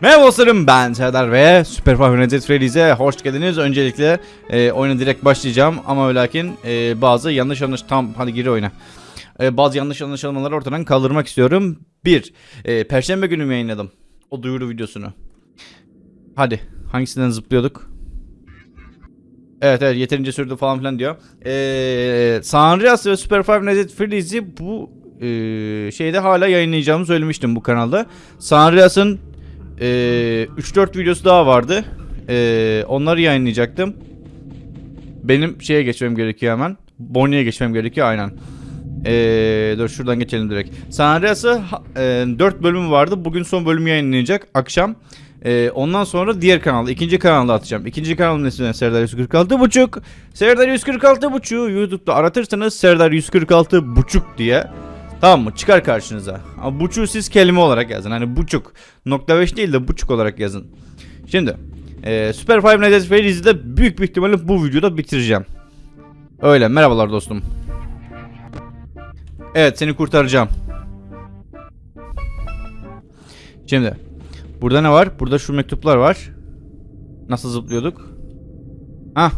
Merhaba dostlarım ben Serdar ve Super Five Freddy's'e hoş geldiniz. Öncelikle e, oyuna direkt başlayacağım ama lakin e, bazı yanlış yanlış tam hadi gir oyuna. E, bazı yanlış anlaşılmaları ortadan kaldırmak istiyorum. Bir, e, Perşembe günü yayınladım o duyuru videosunu. Hadi hangisinden zıplıyorduk? Evet evet yeterince sürdü falan filan diyor. Ee, San ve Super Five Nights Freddy's'i bu e, şeyde hala yayınlayacağımı söylemiştim bu kanalda. San e, 3-4 videosu daha vardı. E, onları yayınlayacaktım. Benim şeye geçmem gerekiyor hemen. Bonnie'ye geçmem gerekiyor aynen. Ee, dur şuradan geçelim direkt. San Andreas'ı e, 4 bölümü vardı. Bugün son bölümü yayınlanacak akşam. Ee, ondan sonra diğer kanalda, ikinci kanalda atacağım. İkinci kanalın ismi Serdar 146 buçuk. Serdar 146 buçuğu YouTube'da aratırsanız Serdar 146 buçuk diye. Tamam mı? Çıkar karşınıza. Ama buçuğu siz kelime olarak yazın. Hani buçuk. Nokta 5 değil de buçuk olarak yazın. Şimdi. E, Super Five Nights at Freddy's'i de büyük bir ihtimalle bu videoda bitireceğim. Öyle. Merhabalar dostum. Evet seni kurtaracağım. Şimdi. Burada ne var? Burada şu mektuplar var. Nasıl zıplıyorduk? Hah.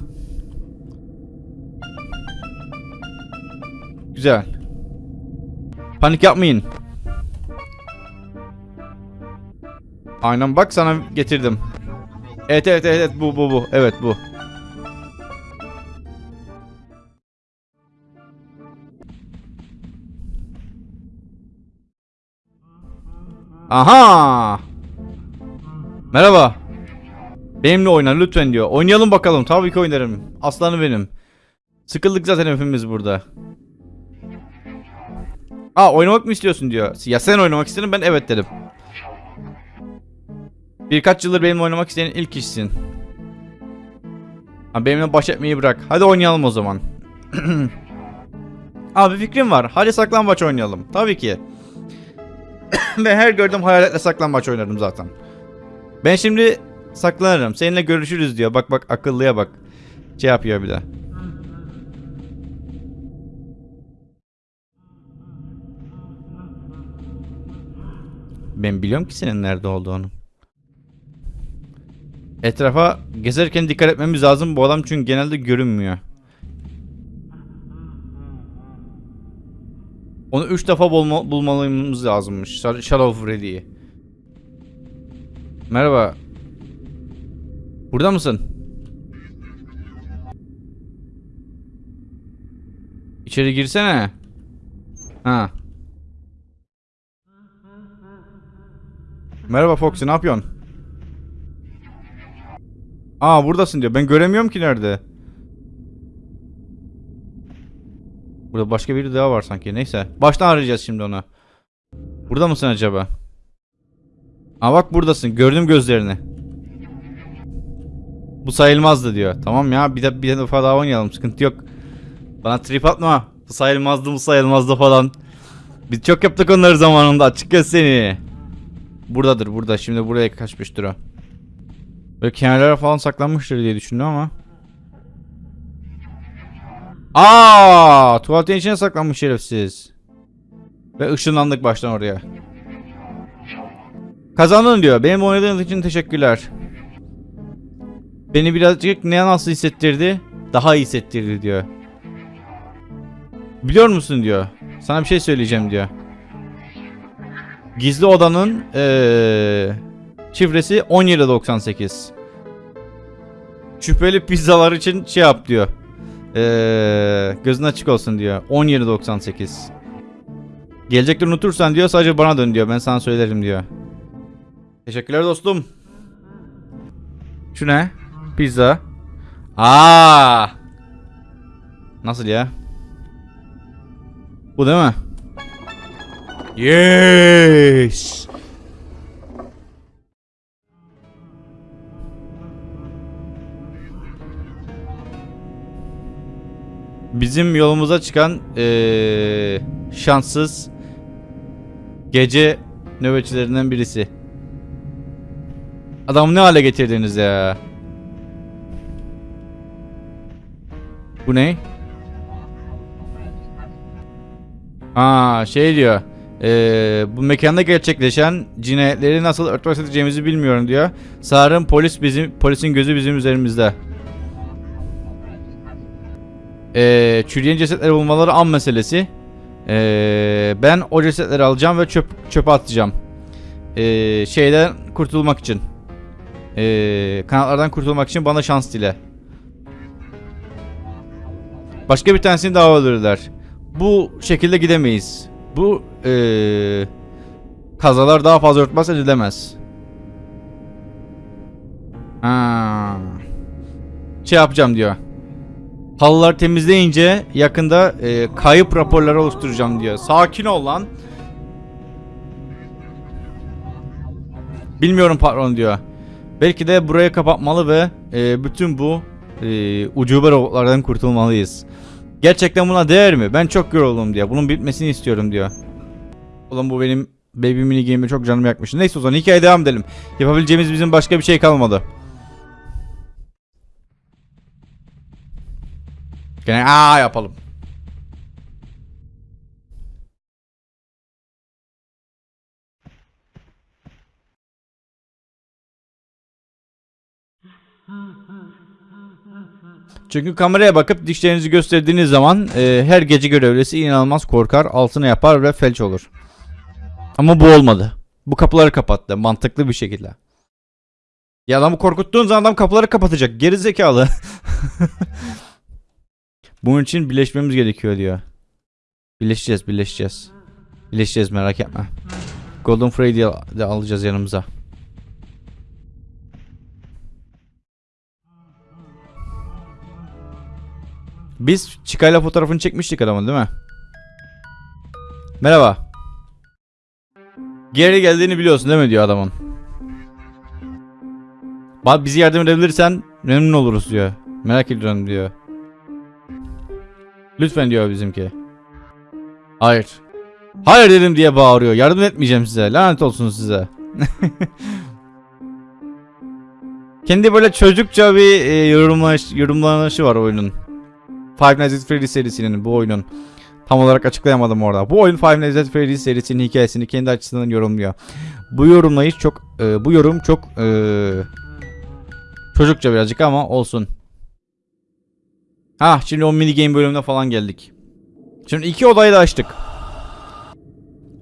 Güzel. Panik yapmayın. Aynen bak sana getirdim. Evet evet evet, evet bu bu bu. Evet bu. Aha! Merhaba. Benimle oyna lütfen diyor. Oynayalım bakalım. Tabii ki oynarım. Aslanı benim. Sıkıldık zaten hepimiz burada. Aa oynamak mı istiyorsun diyor. Ya sen oynamak istedin ben evet dedim. Birkaç yıldır benimle oynamak isteyen ilk kişisin. Ha, benimle baş etmeyi bırak. Hadi oynayalım o zaman. Abi fikrim var. Hadi saklambaç oynayalım. Tabii ki. Ve her gördüğüm hayaletle saklambaç oynarım zaten. Ben şimdi saklanırım. Seninle görüşürüz diyor. Bak bak akıllıya bak. Şey yapıyor bir de. Ben biliyorum ki senin nerede olduğunu. Etrafa gezerken dikkat etmemiz lazım bu adam çünkü genelde görünmüyor. Onu 3 defa bulma, bulmalımız lazımmış. Shad- Shadow Freddy'yi. Merhaba. Burada mısın? İçeri girsene. Ha. Merhaba Foxy ne yapıyorsun? Aa buradasın diyor. Ben göremiyorum ki nerede. Burada başka biri daha var sanki. Neyse. Baştan arayacağız şimdi onu. Burada mısın acaba? Aa bak buradasın. Gördüm gözlerini. Bu sayılmazdı diyor. Tamam ya bir de bir defa daha oynayalım. Sıkıntı yok. Bana trip atma. Bu sayılmazdı bu sayılmazdı falan. Biz çok yaptık onları zamanında. Açık göz seni. Buradadır burada. Şimdi buraya kaçmıştır o. Böyle kenarlara falan saklanmıştır diye düşündüm ama. Aa, tuvaletin içine saklanmış şerefsiz. Ve ışınlandık baştan oraya. Kazandın diyor. Benim oynadığınız için teşekkürler. Beni birazcık ne nasıl hissettirdi? Daha iyi hissettirdi diyor. Biliyor musun diyor. Sana bir şey söyleyeceğim diyor. Gizli odanın ee, şifresi 1798. Şüpheli pizzalar için şey yap diyor. Ee, gözün açık olsun diyor. 1798. Gelecekte unutursan diyor sadece bana dön diyor. Ben sana söylerim diyor. Teşekkürler dostum. Şu ne? Pizza. Aa! Nasıl ya? Bu değil mi? Yes. Bizim yolumuza çıkan eee, şanssız gece nöbetçilerinden birisi. Adamı ne hale getirdiniz ya? Bu ne? Aa şey diyor. Ee, bu mekanda gerçekleşen cinayetleri nasıl örtbas edeceğimizi bilmiyorum diyor. Sanırım polis bizim polisin gözü bizim üzerimizde. Ee, çürüyen cesetleri bulmaları an meselesi. Ee, ben o cesetleri alacağım ve çöp çöpe atacağım. Ee, şeyden kurtulmak için. Ee, kanatlardan kurtulmak için bana şans dile. Başka bir tanesini daha öldürürler. Bu şekilde gidemeyiz. Bu ee, kazalar daha fazla örtbas edilemez. Ha. Şey yapacağım diyor. Halıları temizleyince yakında ee, kayıp raporları oluşturacağım diyor. Sakin ol lan. Bilmiyorum patron diyor. Belki de burayı kapatmalı ve ee, bütün bu ee, ucube robotlardan kurtulmalıyız. Gerçekten buna değer mi? Ben çok yoruldum diyor. Bunun bitmesini istiyorum diyor. Oğlum bu benim baby mini game'e çok canımı yakmış. Neyse o zaman hikayeye devam edelim. Yapabileceğimiz bizim başka bir şey kalmadı. Gene aa yapalım. Çünkü kameraya bakıp dişlerinizi gösterdiğiniz zaman e, her gece görevlisi inanılmaz korkar, altına yapar ve felç olur. Ama bu olmadı. Bu kapıları kapattı mantıklı bir şekilde. Ya adamı korkuttuğun zaman adam kapıları kapatacak. Geri zekalı. Bunun için birleşmemiz gerekiyor diyor. Birleşeceğiz, birleşeceğiz. Birleşeceğiz merak etme. Golden Freddy'yi de alacağız yanımıza. Biz Çıkayla fotoğrafını çekmiştik adamın değil mi? Merhaba. Geri geldiğini biliyorsun değil mi diyor adamın. Bak bizi yardım edebilirsen memnun oluruz diyor. Merak ediyorum diyor. Lütfen diyor bizimki. Hayır. Hayır dedim diye bağırıyor. Yardım etmeyeceğim size. Lanet olsun size. Kendi böyle çocukça bir e, yorumlanış, yorumlanışı var oyunun. Five Nights at Freddy's serisinin bu oyunun. Tam olarak açıklayamadım orada. Bu oyun Five Nights at Freddy's serisinin hikayesini kendi açısından yorumluyor. Bu yorumlayış çok e, bu yorum çok e, çocukça birazcık ama olsun. Ha şimdi o mini game bölümüne falan geldik. Şimdi iki odayı da açtık.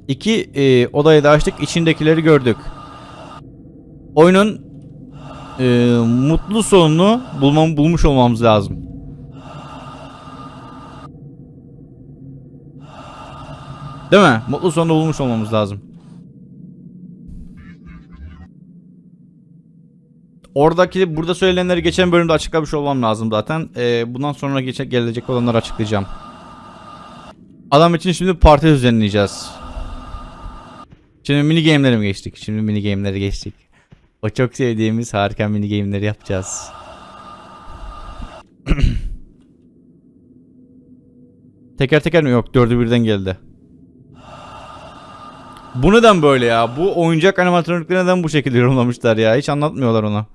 İki e, odayı da açtık. İçindekileri gördük. Oyunun e, mutlu sonunu bulmam, bulmuş olmamız lazım. Değil mi? Mutlu sonunu bulmuş olmamız lazım. Oradaki burada söylenenleri geçen bölümde açıklamış olmam lazım zaten. Ee, bundan sonra geçe, gelecek olanları açıklayacağım. Adam için şimdi parti düzenleyeceğiz. Şimdi mini game'lere mi geçtik? Şimdi mini game'lere geçtik. O çok sevdiğimiz harika mini game'leri yapacağız. teker teker mi? Yok dördü birden geldi. Bu neden böyle ya? Bu oyuncak animatronikleri neden bu şekilde yorumlamışlar ya? Hiç anlatmıyorlar onu.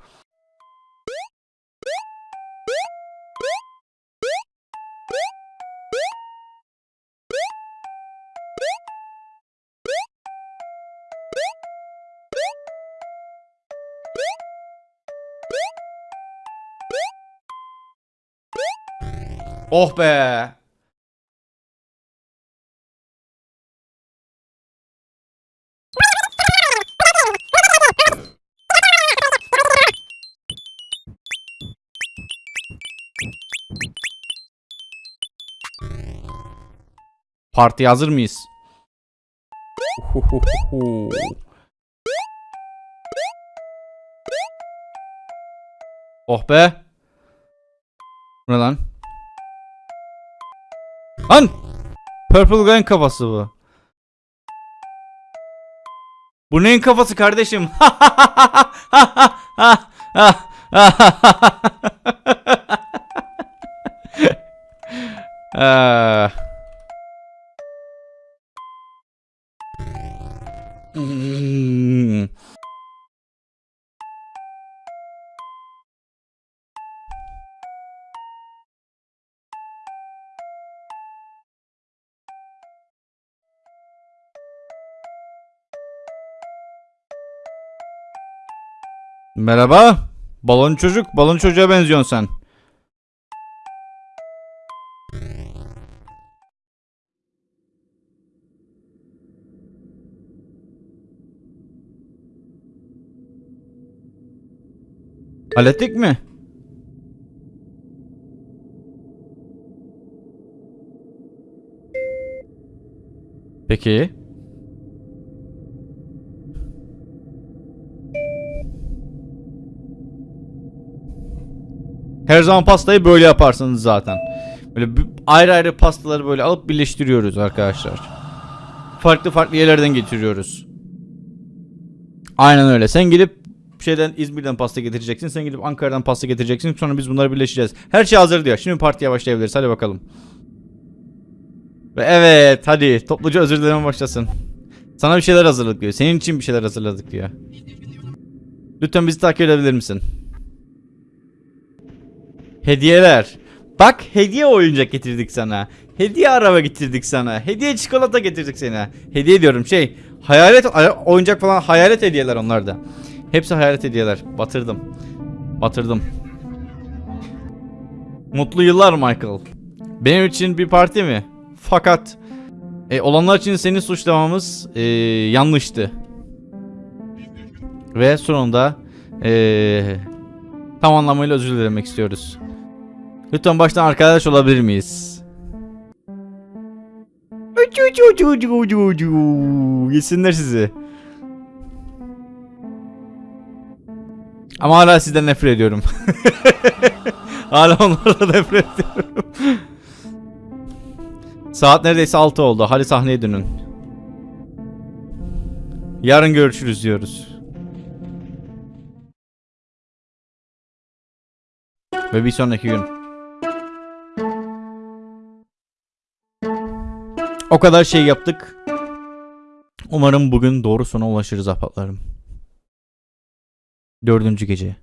Oh be. Partiye hazır mıyız? Oh be. Bu ne lan? Lan! Purple Gun kafası bu. Bu neyin kafası kardeşim? Ah. Merhaba. Balon çocuk. Balon çocuğa benziyorsun sen. Hallettik mi? Peki. Her zaman pastayı böyle yaparsınız zaten. Böyle ayrı ayrı pastaları böyle alıp birleştiriyoruz arkadaşlar. Farklı farklı yerlerden getiriyoruz. Aynen öyle. Sen gidip şeyden İzmir'den pasta getireceksin. Sen gidip Ankara'dan pasta getireceksin. Sonra biz bunları birleştireceğiz. Her şey hazır diyor. Şimdi partiye başlayabiliriz. Hadi bakalım. Ve evet hadi topluca özür dileme başlasın. Sana bir şeyler hazırladık diyor. Senin için bir şeyler hazırladık diyor. Lütfen bizi takip edebilir misin? Hediyeler. Bak hediye oyuncak getirdik sana. Hediye araba getirdik sana. Hediye çikolata getirdik sana. Hediye diyorum şey. Hayalet ay- oyuncak falan hayalet hediyeler onlarda. Hepsi hayalet hediyeler. Batırdım. Batırdım. Mutlu yıllar Michael. Benim için bir parti mi? Fakat e, olanlar için seni suçlamamız e, yanlıştı. Ve sonunda e, tam anlamıyla özür dilemek istiyoruz. Lütfen baştan arkadaş olabilir miyiz? Yesinler sizi. Ama hala sizden nefret ediyorum. hala onlarla nefret ediyorum. Saat neredeyse 6 oldu. Hadi sahneye dönün. Yarın görüşürüz diyoruz. Ve bir sonraki gün. O kadar şey yaptık. Umarım bugün doğru sona ulaşırız apatlarım. Dördüncü gece.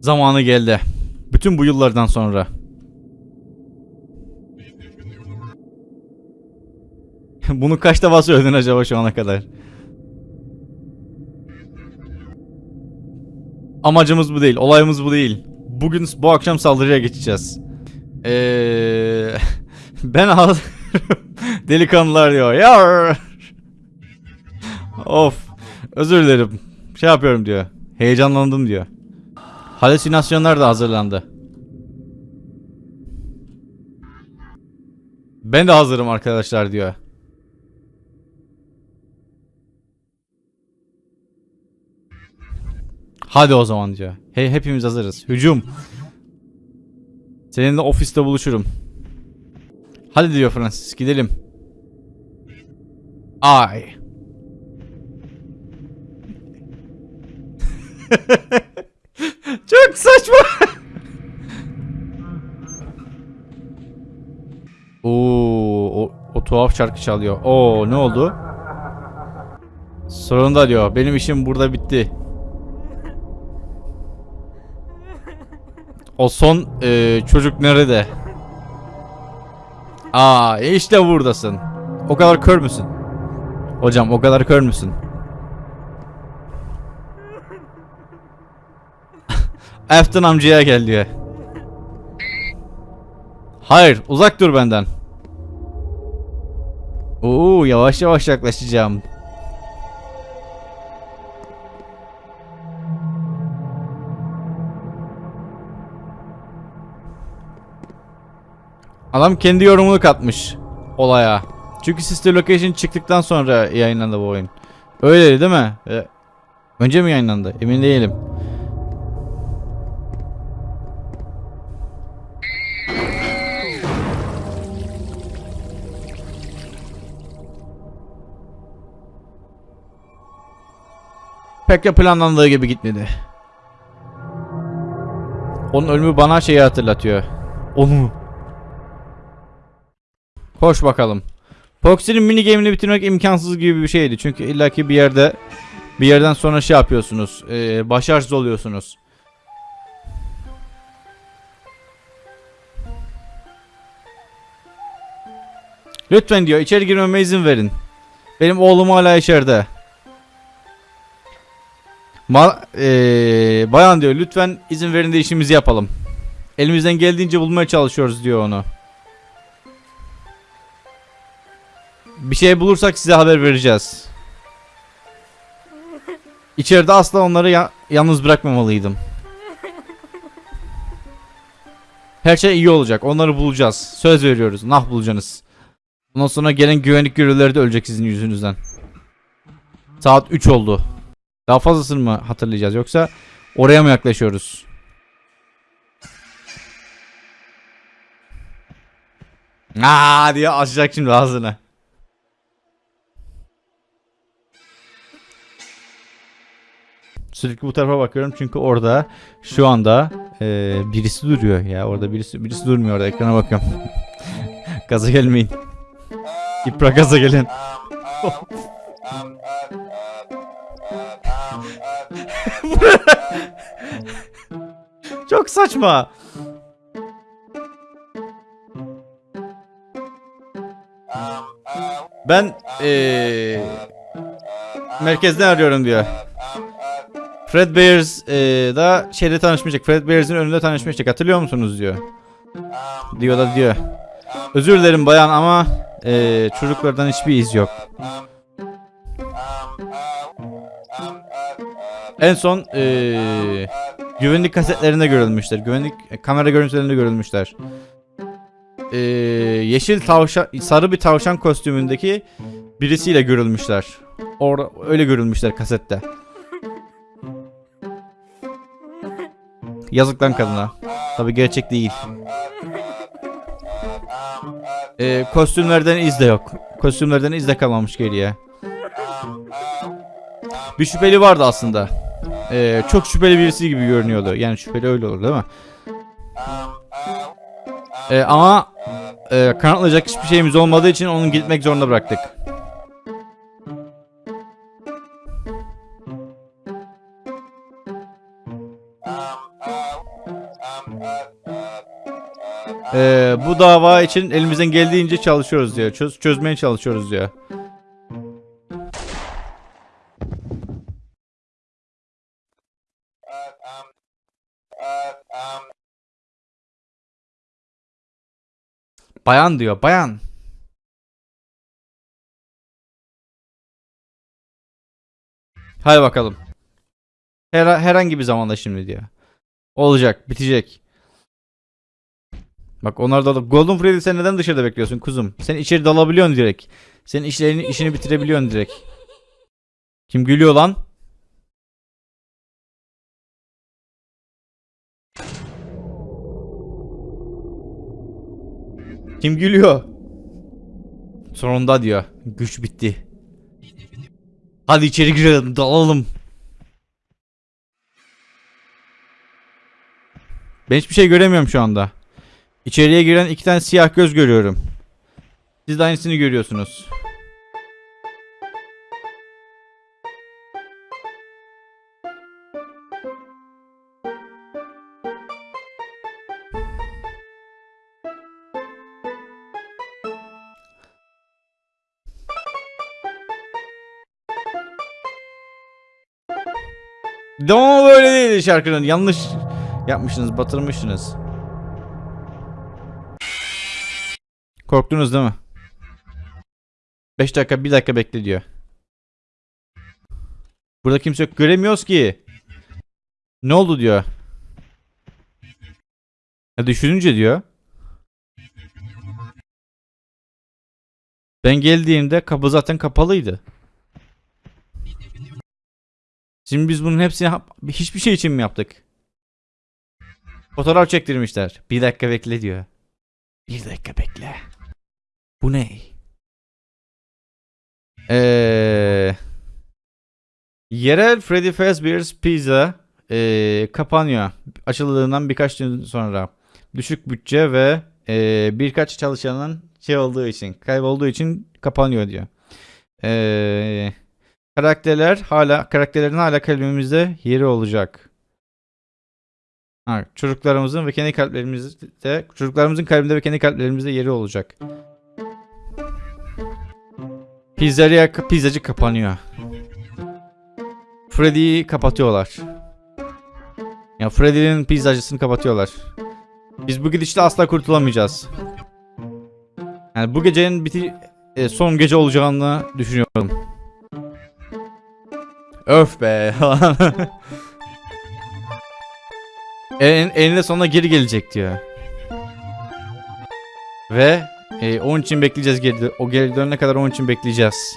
Zamanı geldi. Bütün bu yıllardan sonra. Bunu kaç defa söyledin acaba şu ana kadar? Amacımız bu değil. Olayımız bu değil. Bugün bu akşam saldırıya geçeceğiz. Eee ben al delikanlılar diyor. Yar. of. Özür dilerim. Şey yapıyorum diyor. Heyecanlandım diyor. Halüsinasyonlar da hazırlandı. Ben de hazırım arkadaşlar diyor. Hadi o zaman diyor. Hey hepimiz hazırız. Hücum. Seninle ofiste buluşurum. Hadi diyor Francis gidelim. Ay. Çok saçma. Oo, o, o tuhaf şarkı çalıyor. Oo, ne oldu? Sonunda diyor. Benim işim burada bitti. O son e, çocuk nerede? Aa, işte buradasın. O kadar kör müsün? Hocam o kadar kör müsün? Afton amcaya gel diyor. Hayır, uzak dur benden. Oo, yavaş yavaş yaklaşacağım. Adam kendi yorumunu katmış olaya. Çünkü Sister Location çıktıktan sonra yayınlandı bu oyun. Öyle değil mi? Ee, önce mi yayınlandı? Emin değilim. Pek de planlandığı gibi gitmedi. Onun ölümü bana şeyi hatırlatıyor. Onu. Koş bakalım. Proxy'nin mini game'ini bitirmek imkansız gibi bir şeydi. Çünkü illaki bir yerde bir yerden sonra şey yapıyorsunuz. E, başarısız oluyorsunuz. Lütfen diyor içeri girmeme izin verin. Benim oğlum hala içeride. Ma eee, bayan diyor lütfen izin verin de işimizi yapalım. Elimizden geldiğince bulmaya çalışıyoruz diyor onu. Bir şey bulursak size haber vereceğiz. İçeride asla onları ya- yalnız bırakmamalıydım. Her şey iyi olacak. Onları bulacağız. Söz veriyoruz. Nah bulacaksınız. Ondan sonra gelen güvenlik görevlileri de ölecek sizin yüzünüzden. Saat 3 oldu. Daha fazlasını mı hatırlayacağız yoksa oraya mı yaklaşıyoruz? Aa diye açacak şimdi ağzını. Sürekli bu tarafa bakıyorum çünkü orada şu anda e, birisi duruyor ya orada birisi birisi durmuyor orada ekrana bakıyorum. gaza gelmeyin. İpra gaza gelin. Çok saçma. Ben eee merkezden arıyorum diyor. Fred Bears eee, da şeyde tanışmıştık. Fred Bears'in önünde tanışmıştık. Hatırlıyor musunuz diyor. Diyor da diyor. Özür dilerim bayan ama eee, çocuklardan hiçbir iz yok. En son eee, güvenlik kasetlerinde görülmüşler. Güvenlik e, kamera görüntülerinde görülmüşler. Eee, yeşil tavşan, sarı bir tavşan kostümündeki birisiyle görülmüşler. Orada öyle görülmüşler kasette. Yazık lan kadına. Tabi gerçek değil. Eee, kostümlerden iz de yok. Kostümlerden iz de kalmamış geriye. Bir şüpheli vardı aslında. Ee, çok şüpheli birisi gibi görünüyordu. Yani şüpheli öyle olur değil mi? Ee, ama e, kanıtlayacak hiçbir şeyimiz olmadığı için onu gitmek zorunda bıraktık. Ee, bu dava için elimizden geldiğince çalışıyoruz diyor. Çöz, çözmeye çalışıyoruz diyor. Bayan diyor, bayan. Hadi bakalım. Her, herhangi bir zamanda şimdi diyor. Olacak, bitecek. Bak onlar da Golden Freddy sen neden dışarıda bekliyorsun kuzum? Sen içeri dalabiliyorsun direkt. Senin işlerini işini bitirebiliyorsun direkt. Kim gülüyor lan? Kim gülüyor? Sonunda diyor. Güç bitti. Hadi içeri girelim, dalalım. Ben hiçbir şey göremiyorum şu anda. İçeriye giren iki tane siyah göz görüyorum. Siz de aynısını görüyorsunuz. Ama böyle değil şarkının. Yanlış yapmışsınız, batırmışsınız. Korktunuz değil mi? 5 dakika 1 dakika bekle diyor. Burada kimse yok. Göremiyoruz ki. Ne oldu diyor. Ya düşününce diyor. Ben geldiğimde kapı zaten kapalıydı. Şimdi biz bunun hepsini hiçbir şey için mi yaptık? Fotoğraf çektirmişler. Bir dakika bekle diyor. Bir dakika bekle. Bu ne? Eee yerel Freddy Fazbear's Pizza eee, kapanıyor. Açıldığından birkaç gün sonra. Düşük bütçe ve eee, birkaç çalışanın şey olduğu için, kaybolduğu için kapanıyor diyor. Eee karakterler hala karakterlerin hala kalbimizde yeri olacak. Ha, çocuklarımızın ve kendi kalplerimizde çocuklarımızın kalbinde ve kendi kalplerimizde yeri olacak. Pizzeria pizzacı kapanıyor. Freddy'yi kapatıyorlar. Ya Freddy'nin pizzacısını kapatıyorlar. Biz bu gidişle asla kurtulamayacağız. Yani bu gecenin biti e, son gece olacağını düşünüyorum. Öf be. en, eninde sonunda geri gelecek diyor. Ve e, onun için bekleyeceğiz geri. O geri dönene kadar onun için bekleyeceğiz.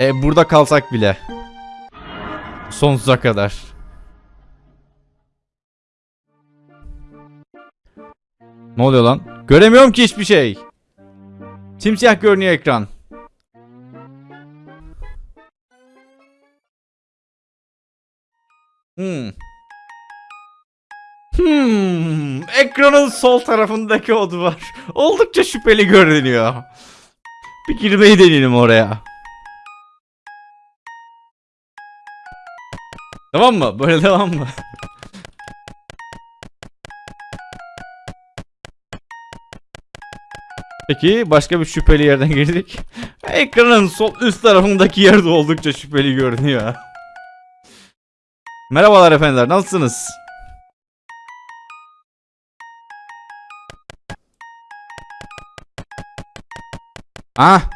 E, burada kalsak bile. Sonsuza kadar. Ne oluyor lan? Göremiyorum ki hiçbir şey. Simsiyah görünüyor ekran. Hmm. Hmm. Ekranın sol tarafındaki o duvar. Oldukça şüpheli görünüyor. Bir girmeyi deneyelim oraya. Tamam mı? Böyle devam mı? Peki başka bir şüpheli yerden girdik. Ekranın sol üst tarafındaki yerde oldukça şüpheli görünüyor. Merhabalar efendiler nasılsınız? Ah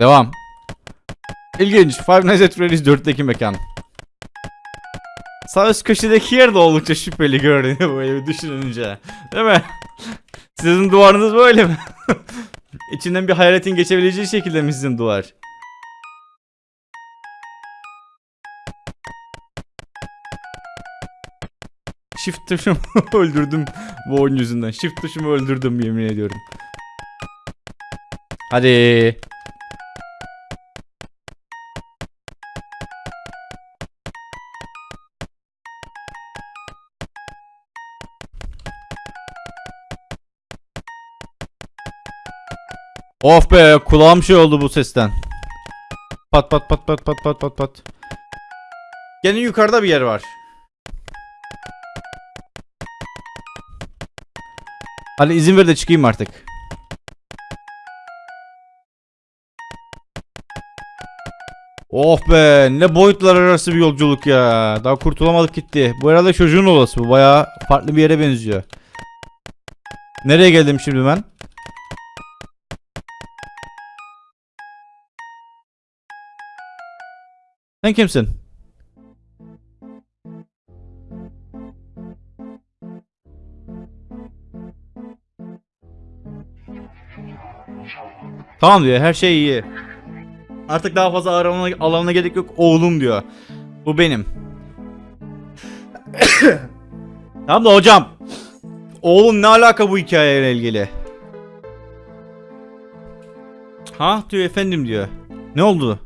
Devam. İlginç. Five Nights at Freddy's 4'teki mekan. Sağ üst köşedeki yer de oldukça şüpheli görünüyor böyle düşününce. Değil mi? Sizin duvarınız böyle mi? İçinden bir hayaletin geçebileceği şekilde mi sizin duvar? Shift tuşumu öldürdüm bu oyun yüzünden. Shift tuşumu öldürdüm yemin ediyorum. Hadi. Of be kulağım şey oldu bu sesten. Pat pat pat pat pat pat pat pat. Gene yukarıda bir yer var. Hadi izin ver de çıkayım artık. Oh be ne boyutlar arası bir yolculuk ya. Daha kurtulamadık gitti. Bu herhalde çocuğun olası bu. Baya farklı bir yere benziyor. Nereye geldim şimdi ben? Sen kimsin? Tamam diyor her şey iyi. Artık daha fazla arama alanına gerek yok oğlum diyor. Bu benim. tamam da hocam. Oğlum ne alaka bu hikayeyle ilgili? Ha diyor efendim diyor. Ne oldu?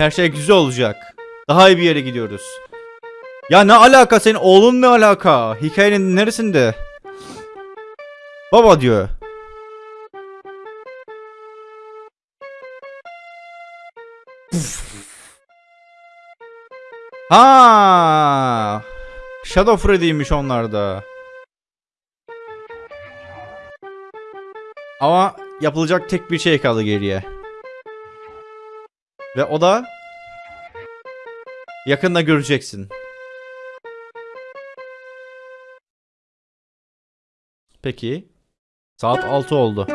Her şey güzel olacak. Daha iyi bir yere gidiyoruz. Ya ne alaka senin oğlun ne alaka? Hikayenin neresinde? Baba diyor. Ha! Shadow Freddy'ymiş onlar da. Ama yapılacak tek bir şey kaldı geriye. Ve o da yakında göreceksin. Peki. Saat 6 oldu.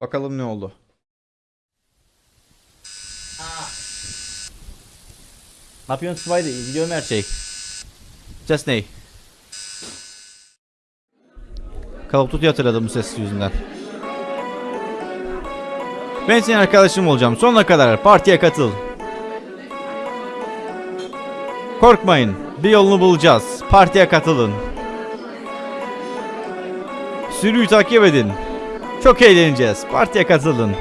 Bakalım ne oldu. Ne yapıyorsun Spidey? Gidiyorum her şey. Ses ne? Call of Duty hatırladım bu ses yüzünden. Ben senin arkadaşım olacağım. Sonuna kadar partiye katıl. Korkmayın. Bir yolunu bulacağız. Partiye katılın. Sürüyü takip edin. Çok eğleneceğiz. Partiye katılın.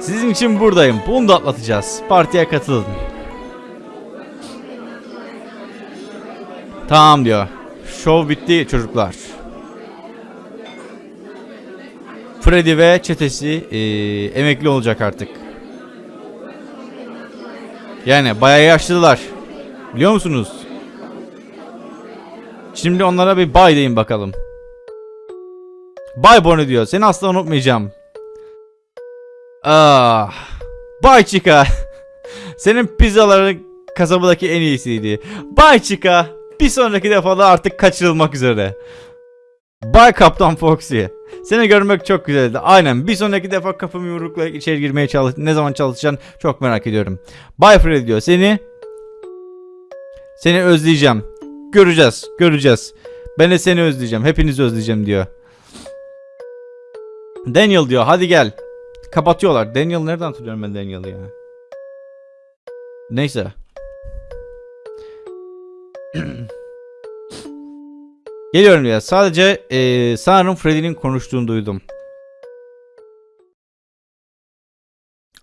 Sizin için buradayım. Bunu da atlatacağız. Partiye katılın. Tamam diyor. Şov bitti çocuklar. Freddy ve çetesi eee, emekli olacak artık. Yani bayağı yaşlılar. Biliyor musunuz? Şimdi onlara bir bay deyin bakalım. Bay Bonnie diyor. Seni asla unutmayacağım. Ah. Bay Chica. Senin pizzaların kasabadaki en iyisiydi. Bay Chica. Bir sonraki defada artık kaçırılmak üzere. Bay Kaptan Foxy. Seni görmek çok güzeldi. Aynen. Bir sonraki defa kapımı yumrukla içeri girmeye çalış. Ne zaman çalışacaksın çok merak ediyorum. Bay Fred diyor. Seni seni özleyeceğim. Göreceğiz. Göreceğiz. Ben de seni özleyeceğim. Hepinizi özleyeceğim diyor. Daniel diyor. Hadi gel. Kapatıyorlar. Daniel nereden hatırlıyorum ben Daniel'ı ya? Neyse. Geliyorum ya. Sadece eee sanırım Freddy'nin konuştuğunu duydum.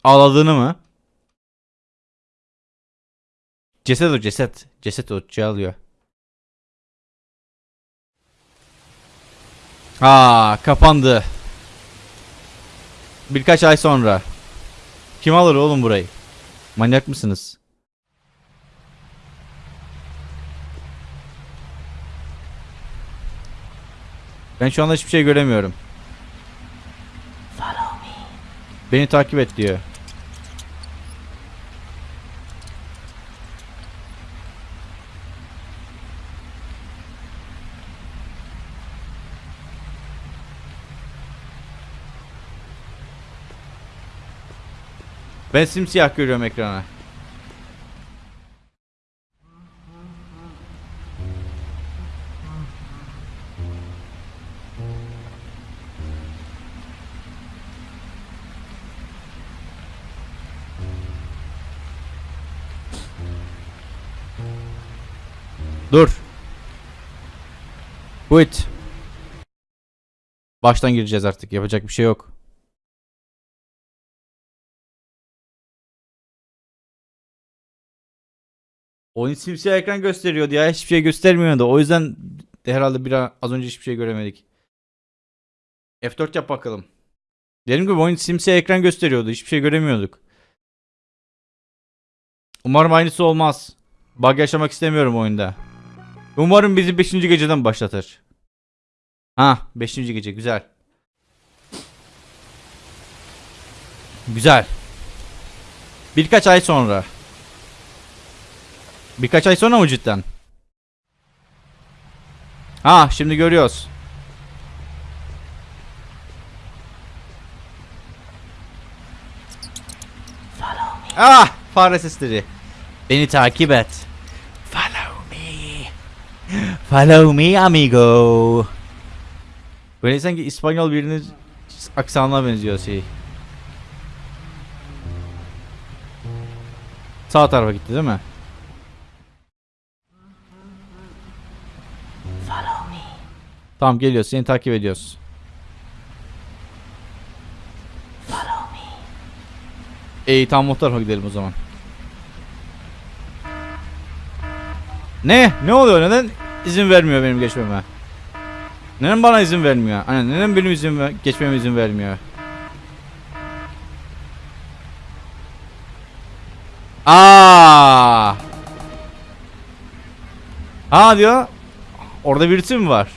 Ağladığını mı? Ceset o ceset. Ceset o şey alıyor. Aa kapandı. Birkaç ay sonra. Kim alır oğlum burayı? Manyak mısınız? Ben şu anda hiçbir şey göremiyorum. Beni takip et diyor. Ben simsiyah görüyorum ekrana. Dur. Quit. Baştan gireceğiz artık. Yapacak bir şey yok. Oyun simsiyah ekran gösteriyordu ya. Hiçbir şey göstermiyordu. O yüzden de herhalde bir az önce hiçbir şey göremedik. F4 yap bakalım. Dediğim gibi oyun simsiyah ekran gösteriyordu. Hiçbir şey göremiyorduk. Umarım aynısı olmaz. Bug yaşamak istemiyorum oyunda. Umarım bizi 5. geceden başlatır. Ha 5. gece güzel. Güzel. Birkaç ay sonra. Birkaç ay sonra mı cidden? Ha şimdi görüyoruz. Ah fare sesleri. Beni takip et. Follow me. Follow me amigo. Böyle sanki İspanyol birinin aksanına benziyor şey. Sağ tarafa gitti değil mi? Tamam geliyoruz. Seni takip ediyoruz. İyi tamam o tarafa gidelim o zaman. Ne? Ne oluyor? Neden izin vermiyor benim geçmeme? Neden bana izin vermiyor? Hani neden benim izin ver- geçmeme izin vermiyor? Aa! Ha diyor. Orada birisi mi var?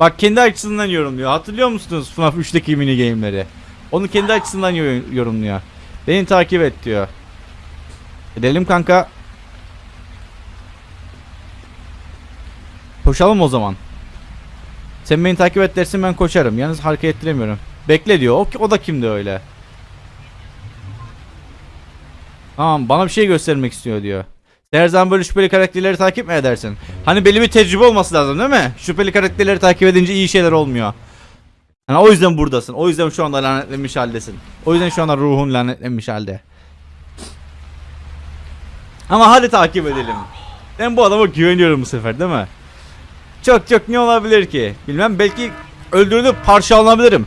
Bak kendi açısından yorumluyor. Hatırlıyor musunuz FNAF 3'teki mini game'leri? Onu kendi açısından yo- yorumluyor. Beni takip et diyor. Edelim kanka. Koşalım o zaman. Sen beni takip et dersin ben koşarım. Yalnız hareket ettiremiyorum. Bekle diyor. O, o da kimdi öyle? Tamam bana bir şey göstermek istiyor diyor. Her zaman böyle şüpheli karakterleri takip mi edersin? Hani belli bir tecrübe olması lazım değil mi? Şüpheli karakterleri takip edince iyi şeyler olmuyor. Yani o yüzden buradasın. O yüzden şu anda lanetlenmiş haldesin. O yüzden şu anda ruhun lanetlenmiş halde. Ama hadi takip edelim. Ben bu adama güveniyorum bu sefer değil mi? Çok çok ne olabilir ki? Bilmem belki öldürülüp parçalanabilirim.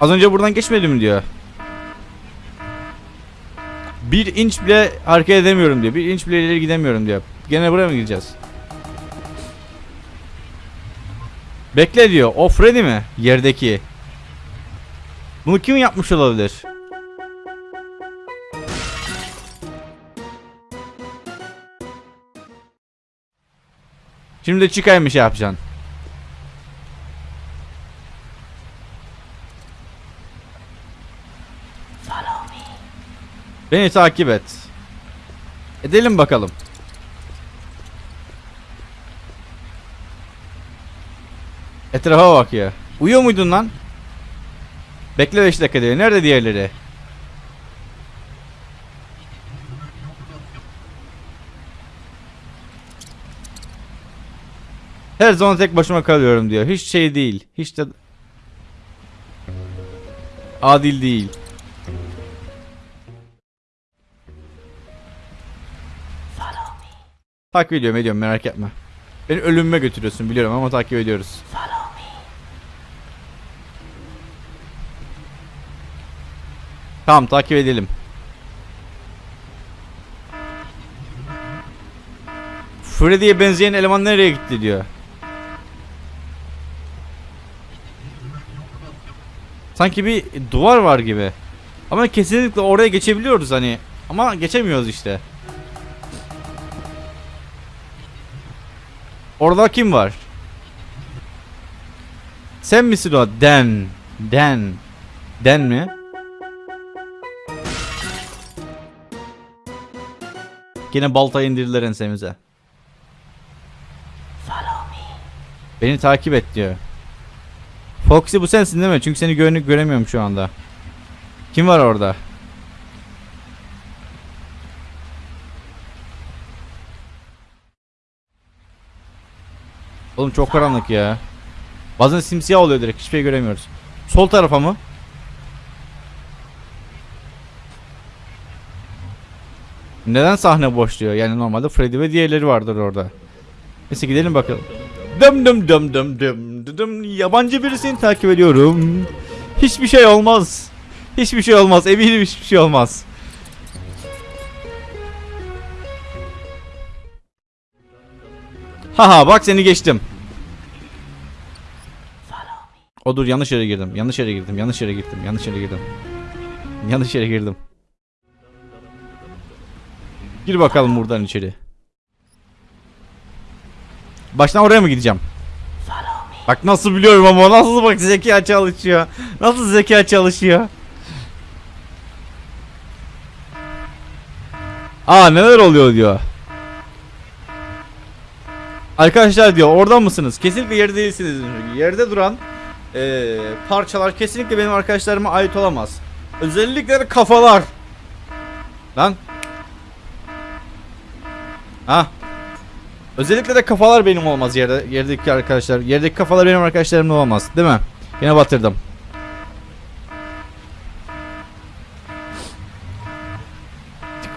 Az önce buradan geçmedim diyor. Bir inç bile hareket edemiyorum diyor. Bir inç bile ileri gidemiyorum diyor. Gene buraya mı gideceğiz? Bekle diyor. O Freddy mi? Yerdeki. Bunu kim yapmış olabilir? Şimdi bir şey yapacaksın. Beni takip et. Edelim bakalım. Etrafa bak ya. Uyuyor muydun lan? Bekle 5 dakika diyor. Nerede diğerleri? Her zaman tek başıma kalıyorum diyor. Hiç şey değil. Hiç de adil değil. Takip ediyorum ediyorum merak etme. Beni ölümüme götürüyorsun biliyorum ama takip ediyoruz. Tamam takip edelim. Freddy'ye benzeyen eleman nereye gitti diyor. Sanki bir duvar var gibi. Ama kesinlikle oraya geçebiliyoruz hani. Ama geçemiyoruz işte. Orada kim var? Sen misin o? Den. Den. Den mi? Yine baltayı indirdiler ensemize. Beni takip et diyor. Foxy bu sensin değil mi? Çünkü seni gö göremiyorum şu anda. Kim var orada? Oğlum çok karanlık ya. Bazen simsiyah oluyor direkt hiçbir şey göremiyoruz. Sol tarafa mı? Neden sahne boş diyor? Yani normalde Freddy ve diğerleri vardır orada. Neyse gidelim bakalım. Dım dım dım dım dım dım yabancı birisini takip ediyorum. Hiçbir şey olmaz. Hiçbir şey olmaz. Eminim hiçbir şey olmaz. Haha bak seni geçtim. O dur yanlış yere girdim. Yanlış yere girdim. Yanlış yere girdim. Yanlış yere girdim. Yanlış yere girdim. Gir bakalım buradan içeri. Baştan oraya mı gideceğim? Bak nasıl biliyorum ama nasıl bak zeka çalışıyor. Nasıl zeka çalışıyor. Aa neler oluyor diyor. Arkadaşlar diyor orada mısınız? Kesinlikle yerde değilsiniz. Yerde duran eee, parçalar kesinlikle benim arkadaşlarıma ait olamaz. Özellikle de kafalar. Lan. Ha. Özellikle de kafalar benim olmaz yerde yerdeki arkadaşlar. Yerdeki kafalar benim arkadaşlarım olamaz, değil mi? Yine batırdım.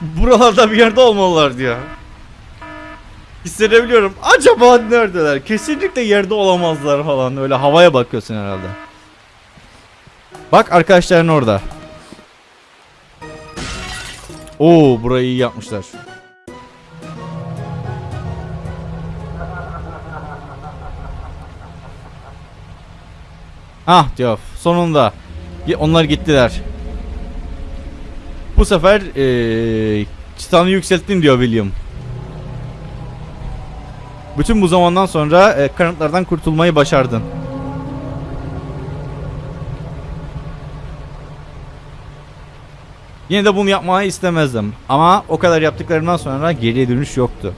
Buralarda bir yerde olmalılar diyor. Hissedebiliyorum. Acaba neredeler? Kesinlikle yerde olamazlar falan. Öyle havaya bakıyorsun herhalde. Bak arkadaşların orada. Oo burayı iyi yapmışlar. Ah diyor sonunda. Onlar gittiler. Bu sefer eee çıtanı yükselttin diyor William. Bütün bu zamandan sonra e, kanıtlardan kurtulmayı başardın. Yine de bunu yapmayı istemezdim. Ama o kadar yaptıklarından sonra geriye dönüş yoktu.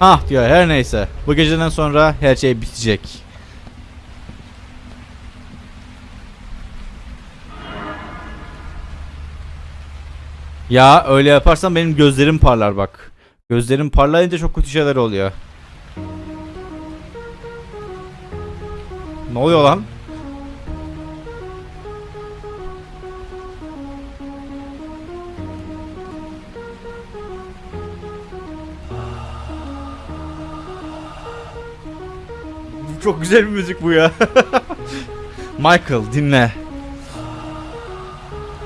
Ah diyor her neyse. Bu geceden sonra her şey bitecek. Ya öyle yaparsan benim gözlerim parlar bak. Gözlerim parlayınca çok kötü şeyler oluyor. Ne oluyor lan? Çok güzel bir müzik bu ya. Michael dinle.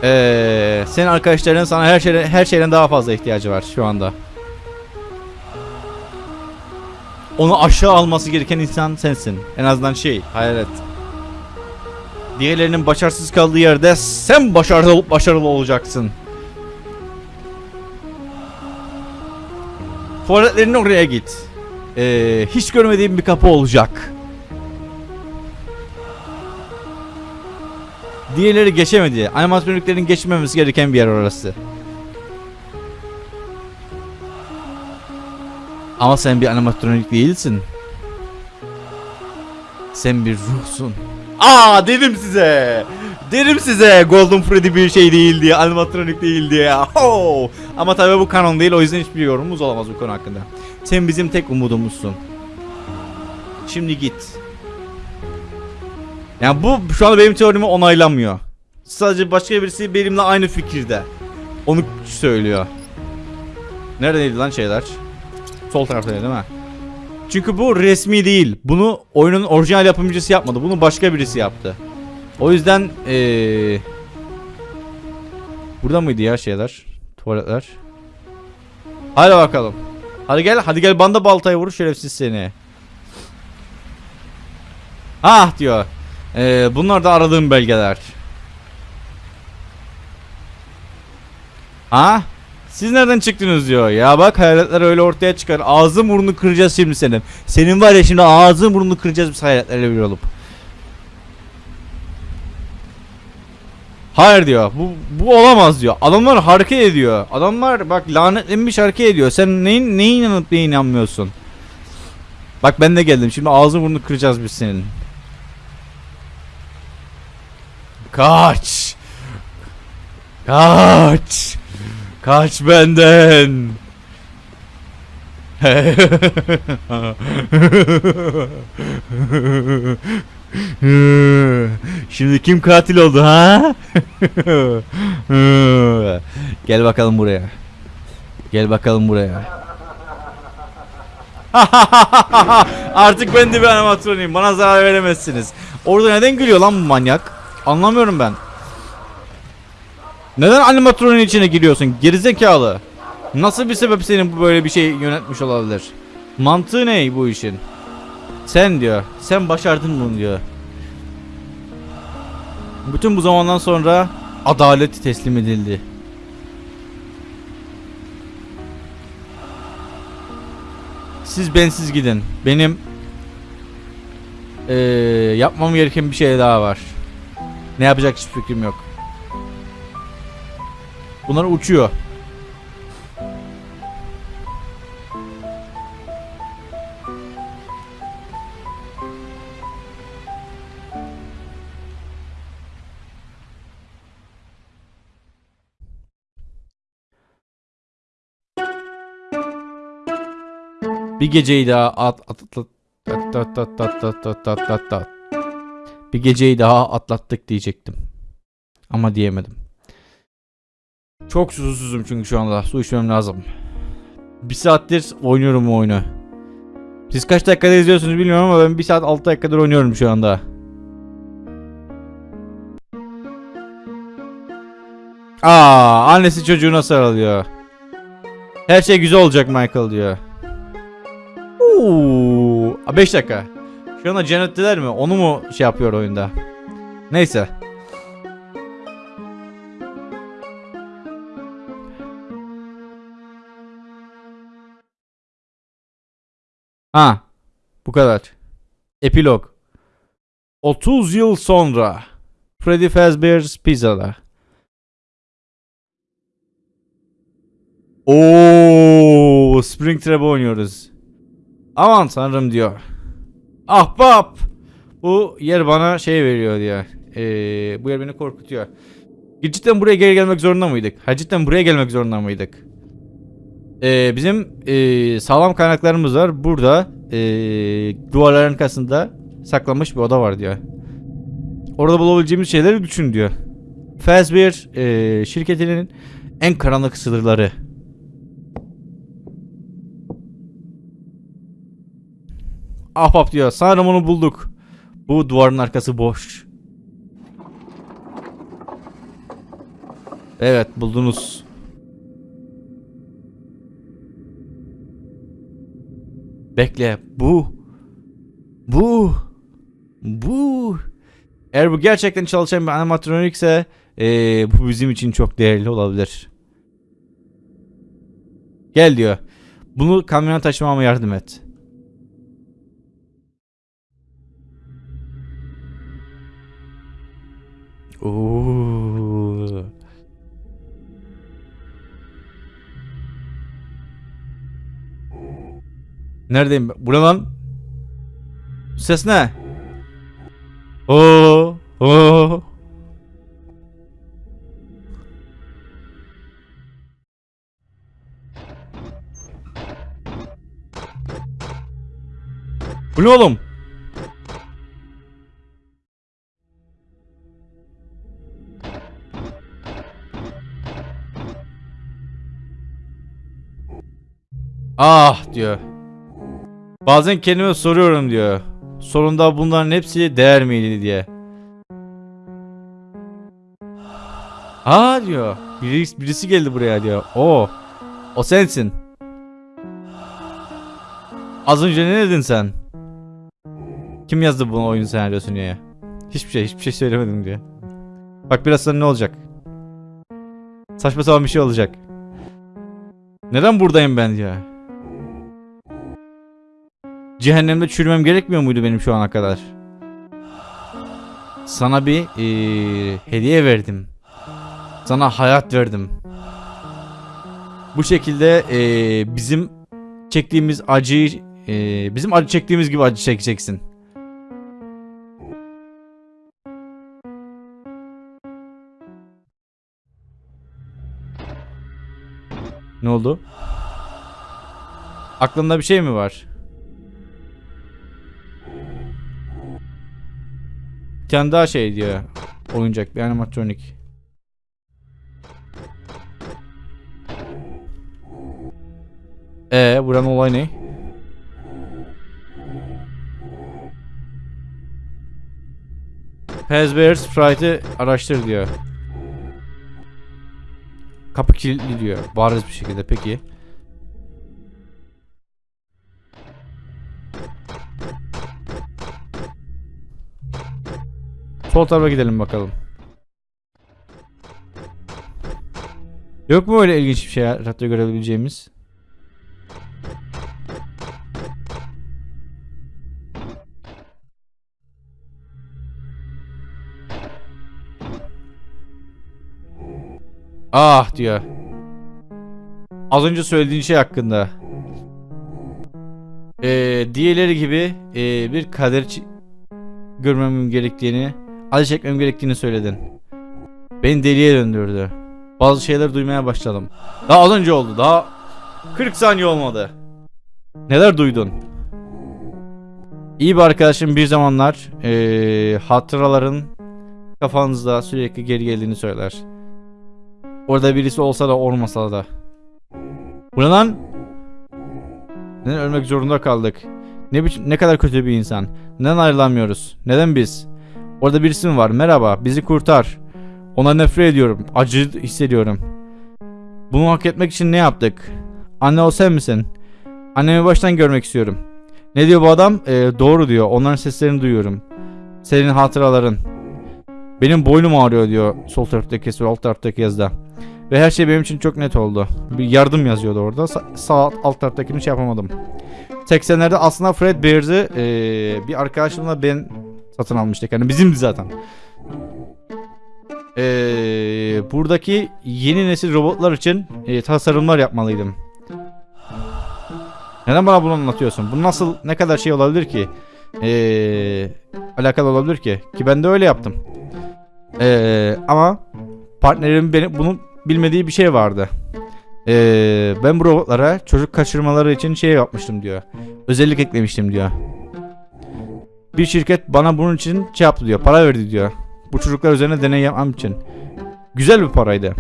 Ee, senin arkadaşların sana her şeyden her şeyden daha fazla ihtiyacı var şu anda. Onu aşağı alması gereken insan sensin. En azından şey, hayalet. Diğerlerinin başarısız kaldığı yerde sen başarılı başarılı olacaksın. Tuvaletlerin oraya git. Ee, hiç görmediğim bir kapı olacak. Diğerleri geçemedi. Animatroniklerin geçmemesi gereken bir yer orası. Ama sen bir animatronik değilsin. Sen bir ruhsun. Aa dedim size. Dedim size Golden Freddy bir şey değil diye, animatronik değil diye. Ho! Ama tabii bu kanon değil o yüzden hiçbir yorumumuz olamaz bu konu hakkında. Sen bizim tek umudumuzsun. Şimdi git. Yani bu şu anda benim teorimi onaylamıyor. Sadece başka birisi benimle aynı fikirde. Onu söylüyor. Neredeydi lan şeyler? Sol taraftaydı değil mi? Çünkü bu resmi değil. Bunu oyunun orijinal yapımcısı yapmadı. Bunu başka birisi yaptı. O yüzden ee... Burada mıydı ya şeyler? Tuvaletler. Hadi bakalım. Hadi gel, hadi gel banda baltayı vur şerefsiz seni. Ah diyor. Ee, bunlar da aradığım belgeler. Ha? Siz nereden çıktınız diyor. Ya bak hayaletler öyle ortaya çıkar. Ağzın burnunu kıracağız şimdi senin. Senin var ya şimdi ağzın burnunu kıracağız biz hayaletlerle bir olup. Hayır diyor. Bu, bu olamaz diyor. Adamlar hareket ediyor. Adamlar bak lanetlenmiş hareket ediyor. Sen neyin, neye inanıp neye inanmıyorsun? Bak ben de geldim. Şimdi ağzın burnunu kıracağız biz senin. Kaç. Kaç. Kaç benden. Şimdi kim katil oldu ha? Gel bakalım buraya. Gel bakalım buraya. Artık ben de bir animatronuyum. Bana zarar veremezsiniz. Orada neden gülüyor lan bu manyak? Anlamıyorum ben. Neden animatronun içine giriyorsun? Gerizekalı. Nasıl bir sebep senin bu böyle bir şey yönetmiş olabilir? Mantığı ne bu işin? Sen diyor. Sen başardın bunu diyor. Bütün bu zamandan sonra adalet teslim edildi. Siz bensiz gidin. Benim eee, yapmam gereken bir şey daha var. Ne yapacak hiçbir fikrim yok. Bunlar uçuyor. Bir geceyi daha at at. Bir geceyi daha atlattık diyecektim. Ama diyemedim. Çok susuzum çünkü şu anda. Su içmem lazım. Bir saattir oynuyorum bu oyunu. Siz kaç dakikada izliyorsunuz bilmiyorum ama ben bir saat 6 dakikadır oynuyorum şu anda. Aa, annesi çocuğuna sarılıyor. Her şey güzel olacak Michael diyor. Oo, 5 dakika. Şu anda cennetteler mi? Onu mu şey yapıyor oyunda? Neyse. Ha. Bu kadar. Epilog. 30 yıl sonra. Freddy Fazbear's Pizza'da. Oo, Springtrap oynuyoruz. Aman tanrım diyor. Ahbap. Bu yer bana şey veriyor diyor. Ee, bu yer beni korkutuyor. Cidden buraya geri gelmek zorunda mıydık? Ha cidden buraya gelmek zorunda mıydık? Ee, bizim ee, sağlam kaynaklarımız var. Burada ee, duvarların arkasında saklanmış bir oda var diyor. Orada bulabileceğimiz şeyleri düşün diyor. Fazbear ee, şirketinin en karanlık sınırları. Ahbap diyor. Sanırım onu bulduk. Bu duvarın arkası boş. Evet buldunuz. Bekle bu bu bu eğer bu gerçekten çalışan bir animatronikse eee, bu bizim için çok değerli olabilir. Gel diyor. Bunu kamyona taşımama yardım et. Oo. Neredeyim ben? Bu ne lan? Ses ne? Oo, oo. Bu ne oğlum? Ah diyor. Bazen kendime soruyorum diyor. Sonunda bunların hepsi değer miydi diye. Aa diyor. Birisi, birisi geldi buraya diyor. O. O sensin. Az önce ne dedin sen? Kim yazdı bunu oyun senaryosunu ya? Hiçbir şey, hiçbir şey söylemedim diyor. Bak biraz sonra ne olacak? Saçma sapan bir şey olacak. Neden buradayım ben diyor. Cehennemde çürümem gerekmiyor muydu benim şu ana kadar? Sana bir eee, hediye verdim. Sana hayat verdim. Bu şekilde eee, bizim çektiğimiz acıyı eee, bizim acı çektiğimiz gibi acı çekeceksin. Ne oldu? Aklında bir şey mi var? Tane daha şey diyor. Oyuncak bir animatronik. Ee, buranın olay ne? Fazbear Sprite'ı araştır diyor. Kapı kilitli diyor. Bariz bir şekilde peki. Sol tarafa gidelim bakalım. Yok mu öyle ilginç bir şey hatta görebileceğimiz? Ah diyor. Az önce söylediğin şey hakkında. Ee, diğerleri gibi ee, bir kader görmemem gerektiğini, acı çekmem gerektiğini söyledin. Beni deliye döndürdü. Bazı şeyler duymaya başladım. Daha az önce oldu. Daha 40 saniye olmadı. Neler duydun? İyi bir arkadaşım bir zamanlar ee, hatıraların kafanızda sürekli geri geldiğini söyler. Orada birisi olsa da olmasa da. Bu? Neden ölmek zorunda kaldık? Ne ne kadar kötü bir insan. Neden ayrılamıyoruz? Neden biz? Orada birisi mi var? Merhaba, bizi kurtar. Ona nefret ediyorum. Acı hissediyorum. Bunu hak etmek için ne yaptık? Anne o sen misin? Annemi baştan görmek istiyorum. Ne diyor bu adam? Ee, doğru diyor. Onların seslerini duyuyorum. Senin hatıraların. Benim boynum ağrıyor diyor sol taraftaki sol alt taraftaki yazıda. Ve her şey benim için çok net oldu. Bir yardım yazıyordu orada. Sa- sağ alt taraftakini şey yapamadım. 80'lerde aslında Fred Bears'ı eee, bir arkadaşımla ben satın almıştık. Yani bizimdi zaten. Eee, buradaki yeni nesil robotlar için eee, tasarımlar yapmalıydım. Neden bana bunu anlatıyorsun? Bu nasıl ne kadar şey olabilir ki? Eee, alakalı olabilir ki? Ki ben de öyle yaptım. Eee, ama partnerim benim bunu bilmediği bir şey vardı. Ee, ben bu robotlara çocuk kaçırmaları için şey yapmıştım diyor. Özellik eklemiştim diyor. Bir şirket bana bunun için şey yaptı diyor. Para verdi diyor. Bu çocuklar üzerine deney yapmam için. Güzel bir paraydı.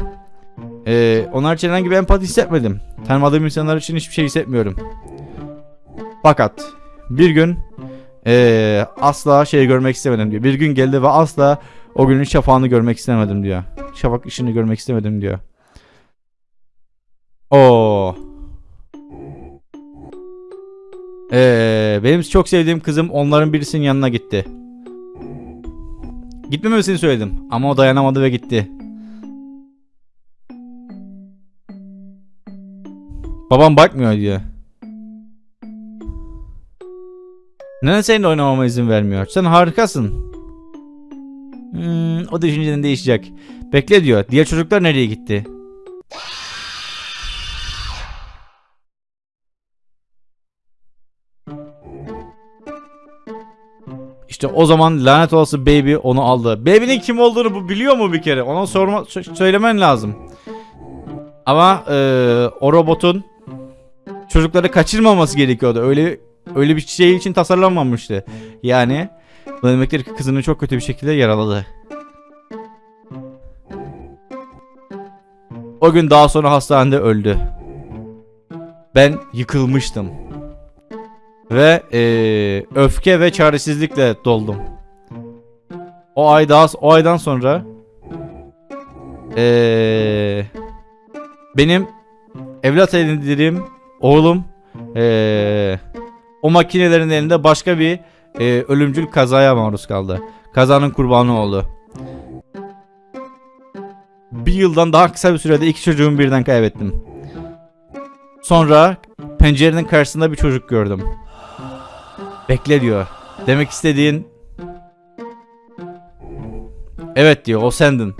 Ee, onlar için herhangi bir empati hissetmedim. Tanımadığım insanlar için hiçbir şey hissetmiyorum. Fakat bir gün ee, asla şey görmek istemedim diyor. Bir gün geldi ve asla O günün şafağını görmek istemedim diyor. Şafak ışığını görmek istemedim diyor. Oo. Ee, benim çok sevdiğim kızım onların birisinin yanına gitti. Gitmemesini söyledim ama o dayanamadı ve gitti. Babam bakmıyor diyor. Neden seninle oynamama izin vermiyor? Sen harikasın. Hmm, o düşünceden değişecek. Bekle diyor. Diğer çocuklar nereye gitti? İşte o zaman lanet olası Baby onu aldı. Baby'nin kim olduğunu bu biliyor mu bir kere? Ona sorma sö- söylemen lazım. Ama eee, o robotun çocukları kaçırmaması gerekiyordu. Öyle öyle bir şey için tasarlanmamıştı. Yani bu demektir ki kızını çok kötü bir şekilde yaraladı. O gün daha sonra hastanede öldü. Ben yıkılmıştım. Ve eee, öfke ve çaresizlikle doldum. O ay daha o aydan sonra eee, benim evlat edindiğim oğlum eee, o makinelerin elinde başka bir eee, ölümcül kazaya maruz kaldı. Kazanın kurbanı oldu. Bir yıldan daha kısa bir sürede iki çocuğumu birden kaybettim. Sonra pencerenin karşısında bir çocuk gördüm. Bekle diyor. Demek istediğin... Evet diyor o sendin.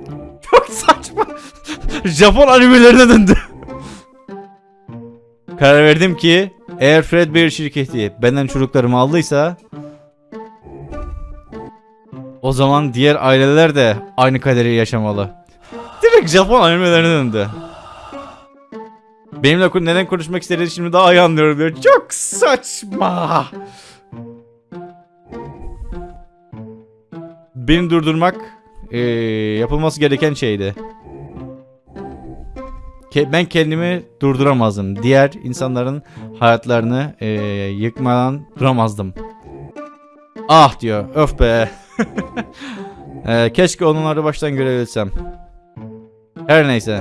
Çok saçma. Japon animelerine döndü. Karar verdim ki eğer Fredbear şirketi benden çocuklarımı aldıysa o zaman diğer aileler de aynı kaderi yaşamalı. Direkt Japon animelerine döndü. Benimle neden konuşmak istediğini şimdi daha iyi anlıyorum diyor. Çok saçma. Beni durdurmak eee, yapılması gereken şeydi. Ke- ben kendimi durduramazdım. Diğer insanların hayatlarını eee, yıkmadan duramazdım. Ah diyor. Öf be. Eee, keşke onları baştan görebilsem. Her neyse.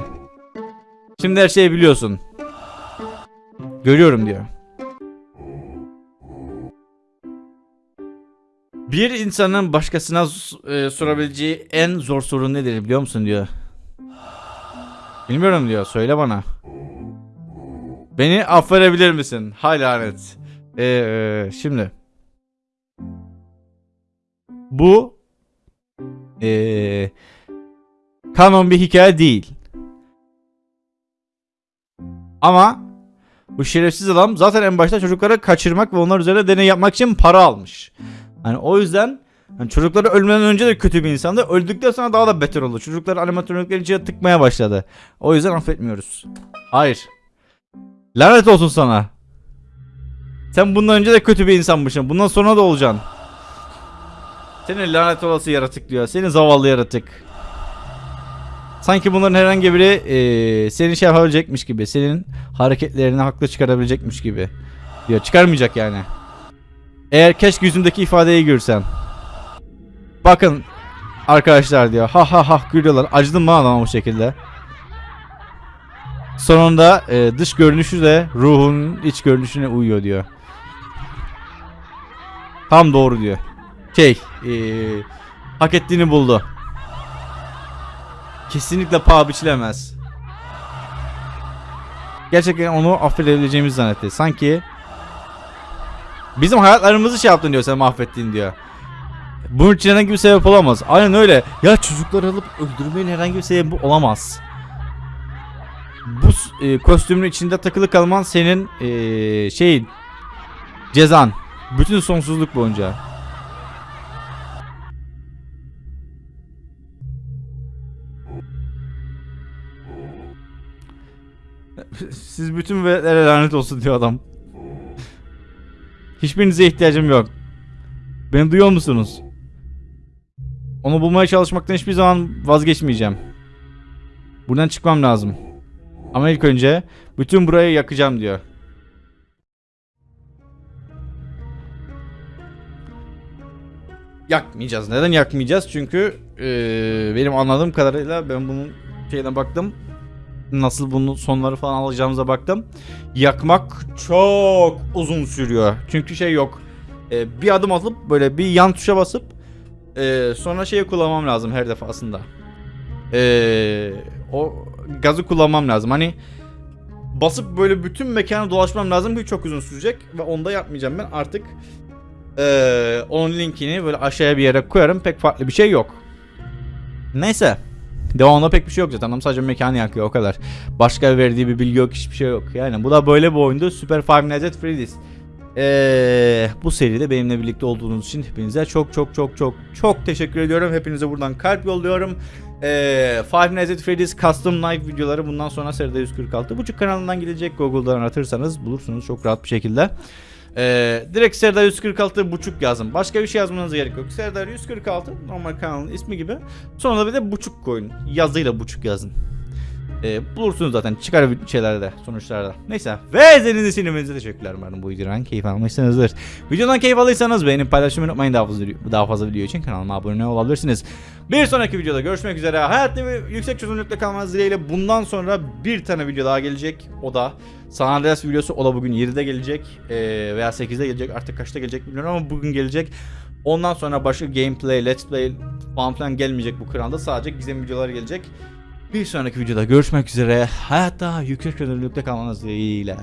Şimdi her şeyi biliyorsun. Görüyorum diyor. Bir insanın başkasına e, sorabileceği en zor soru nedir biliyor musun diyor. Bilmiyorum diyor. Söyle bana. Beni affedebilir misin? Hay lanet. Ee, şimdi. Bu ee, kanon bir hikaye değil. Ama bu şerefsiz adam zaten en başta çocukları kaçırmak ve onlar üzerine deney yapmak için para almış. Hani o yüzden hani çocukları ölmeden önce de kötü bir insandı. Öldükten sonra daha da beter oldu. Çocukları animatörlüklerin içine tıkmaya başladı. O yüzden affetmiyoruz. Hayır. Lanet olsun sana. Sen bundan önce de kötü bir insanmışsın. Bundan sonra da olacaksın. Seni lanet olası yaratık diyor. Seni zavallı yaratık. Sanki bunların herhangi biri eee seni şey yapabilecekmiş gibi. Senin hareketlerini haklı çıkarabilecekmiş gibi. Diyor. Çıkarmayacak yani. Eğer keşke yüzümdeki ifadeyi görsen. Bakın arkadaşlar diyor. Ha ha ha gülüyorlar. Acıdım bana adama bu şekilde. Sonunda e, dış görünüşü de ruhun iç görünüşüne uyuyor diyor. Tam doğru diyor. Şey, e, hak ettiğini buldu. Kesinlikle paha biçilemez. Gerçekten onu affedebileceğimizi zannetti. Sanki bizim hayatlarımızı şey yaptın diyor sen mahvettin diyor. Bunun için herhangi bir sebep olamaz. Aynen öyle. Ya çocukları alıp öldürmenin herhangi bir sebebi olamaz. Bu e, kostümün içinde takılı kalman senin e, şeyin cezan. Bütün sonsuzluk boyunca. Siz bütün veletlere lanet olsun diyor adam. Hiçbirinize ihtiyacım yok. Beni duyuyor musunuz? Onu bulmaya çalışmaktan hiçbir zaman vazgeçmeyeceğim. Buradan çıkmam lazım. Ama ilk önce bütün burayı yakacağım diyor. yakmayacağız. Neden yakmayacağız? Çünkü eee, benim anladığım kadarıyla ben bunun şeyine baktım. Nasıl bunun sonları falan alacağımıza baktım. Yakmak çok uzun sürüyor. Çünkü şey yok. Eee, bir adım atıp böyle bir yan tuşa basıp eee, sonra şeyi kullanmam lazım her defasında. Eee, o gazı kullanmam lazım. Hani basıp böyle bütün mekanı dolaşmam lazım ki çok uzun sürecek ve onda yapmayacağım ben artık ee, onun linkini böyle aşağıya bir yere koyarım pek farklı bir şey yok. Neyse. Devamında pek bir şey yok zaten. Adam sadece mekanı yakıyor o kadar. Başka verdiği bir bilgi yok hiçbir şey yok. Yani bu da böyle bir oyundu. Super Five Nights at Freddy's. Ee, bu seride benimle birlikte olduğunuz için hepinize çok çok çok çok çok teşekkür ediyorum. Hepinize buradan kalp yolluyorum. Ee, Five Nights at Freddy's Custom Night videoları bundan sonra seride 146. Buçuk kanalından gidecek Google'dan aratırsanız bulursunuz çok rahat bir şekilde. Ee, direkt Serdar 146 buçuk yazın. Başka bir şey yazmanıza gerek yok. Serdar 146 normal kanalın ismi gibi. Sonra da bir de buçuk koyun. Yazıyla buçuk yazın. Ee, bulursunuz zaten çıkar şeylerde sonuçlarda. Neyse. Ve izlediğiniz için hepinize teşekkürler umarım bu videodan keyif almışsınızdır. Videodan keyif alırsanız beğenip paylaşmayı unutmayın daha fazla, daha fazla video için kanalıma abone olabilirsiniz. Bir sonraki videoda görüşmek üzere. Hayatta ve yüksek çözünürlükte kalmanız dileğiyle bundan sonra bir tane video daha gelecek. O da San Andreas videosu. O da bugün 7'de gelecek ee, veya 8'de gelecek. Artık kaçta gelecek bilmiyorum ama bugün gelecek. Ondan sonra başka gameplay, let's play falan filan gelmeyecek bu kanalda. Sadece gizem videoları gelecek. Bir sonraki videoda görüşmek üzere. Hayatta yüksek çözünürlükte kalmanız dileğiyle.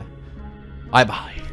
Bye bye.